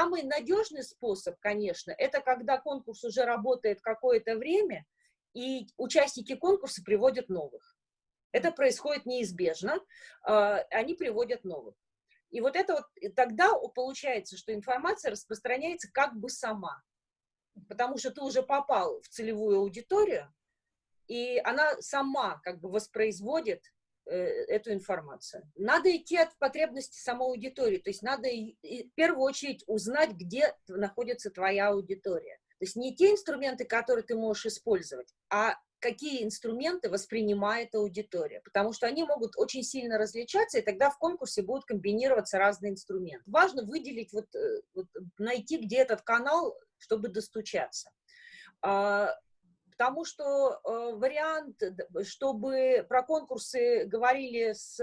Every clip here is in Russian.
самый надежный способ, конечно, это когда конкурс уже работает какое-то время, и участники конкурса приводят новых. Это происходит неизбежно, а, они приводят новых. И вот это вот, тогда получается, что информация распространяется как бы сама, потому что ты уже попал в целевую аудиторию, и она сама как бы воспроизводит эту информацию. Надо идти от потребности самой аудитории, то есть надо в первую очередь узнать, где находится твоя аудитория. То есть не те инструменты, которые ты можешь использовать, а какие инструменты воспринимает аудитория, потому что они могут очень сильно различаться, и тогда в конкурсе будут комбинироваться разные инструменты. Важно выделить, вот, э, вот найти, где этот канал, чтобы достучаться. Потому что э, вариант, чтобы про конкурсы говорили с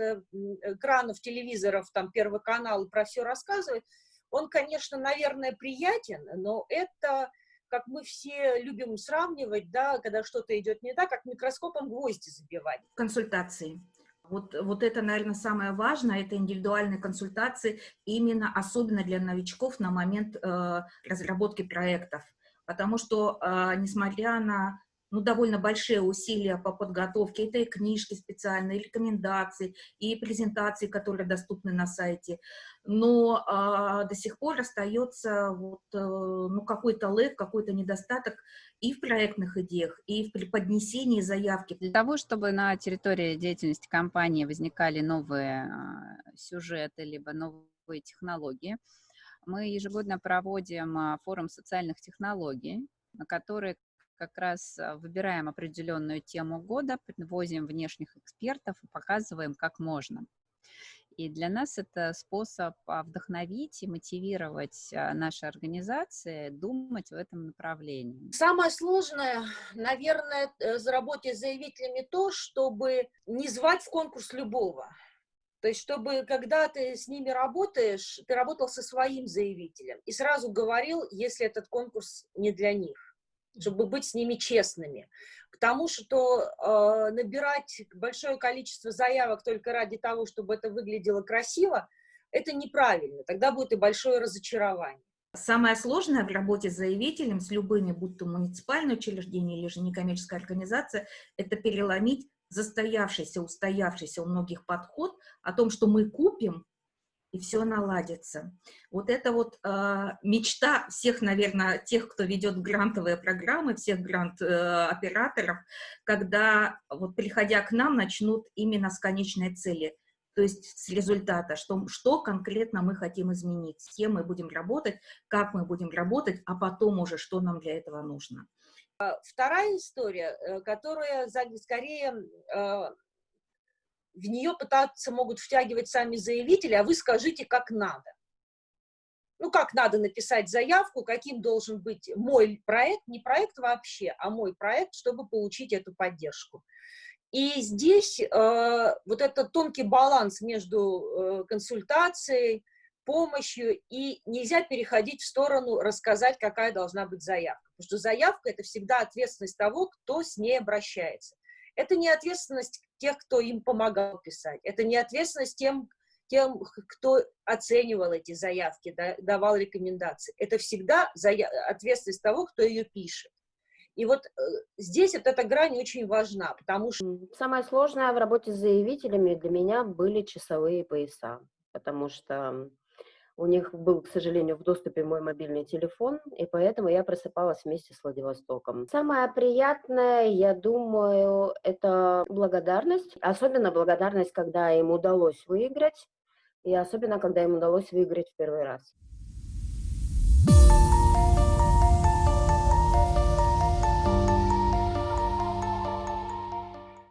экранов телевизоров, там, Первый канал, и про все рассказывать, он, конечно, наверное, приятен, но это как мы все любим сравнивать, да, когда что-то идет не так, как микроскопом гвозди забивать. Консультации. Вот, вот это, наверное, самое важное, это индивидуальные консультации, именно особенно для новичков на момент э, разработки проектов. Потому что, э, несмотря на ну, довольно большие усилия по подготовке. Это и книжки специальные, и рекомендации, и презентации, которые доступны на сайте. Но а, до сих пор остается вот, э, ну, какой-то лэг, какой-то недостаток и в проектных идеях, и в преподнесении заявки. Для того, чтобы на территории деятельности компании возникали новые а, сюжеты, либо новые технологии, мы ежегодно проводим а, форум социальных технологий, на который как раз а, выбираем определенную тему года, привозим внешних экспертов и показываем, как можно. И для нас это способ а, вдохновить и мотивировать а, наши организации думать в этом направлении. Самое сложное, наверное, э, за работе с заявителями то, чтобы не звать в конкурс любого. То есть, чтобы, когда ты с ними работаешь, ты работал со своим заявителем и сразу говорил, если этот конкурс не для них чтобы быть с ними честными. Потому что э, набирать большое количество заявок только ради того, чтобы это выглядело красиво, это неправильно. Тогда будет и большое разочарование. Самое сложное в работе с заявителем, с любыми, будь то муниципальное учреждение или же некоммерческая организация, это переломить застоявшийся, устоявшийся у многих подход о том, что мы купим, и все наладится. Вот это вот э, мечта всех, наверное, тех, кто ведет грантовые программы, всех грант-операторов, э, когда, вот приходя к нам, начнут именно с конечной цели, то есть с результата, что, что конкретно мы хотим изменить, с кем мы будем работать, как мы будем работать, а потом уже, что нам для этого нужно. Вторая история, э, которая скорее э, в нее пытаться могут втягивать сами заявители, а вы скажите, как надо. Ну, как надо написать заявку, каким должен быть мой проект, не проект вообще, а мой проект, чтобы получить эту поддержку. И здесь э, вот этот тонкий баланс между э, консультацией, помощью, и нельзя переходить в сторону рассказать, какая должна быть заявка. Потому что заявка – это всегда ответственность того, кто с ней обращается. Это не ответственность тех, кто им помогал писать. Это не ответственность тем, тем кто оценивал эти заявки, да, давал рекомендации. Это всегда ответственность того, кто ее пишет. И вот э, здесь вот эта грань очень важна, потому что... Самое сложное в работе с заявителями для меня были часовые пояса, потому что у них был, к сожалению, в доступе мой мобильный телефон, и поэтому я просыпалась вместе с Владивостоком. Самое приятное, я думаю, это благодарность. Особенно благодарность, когда им удалось выиграть, и особенно, когда им удалось выиграть в первый раз.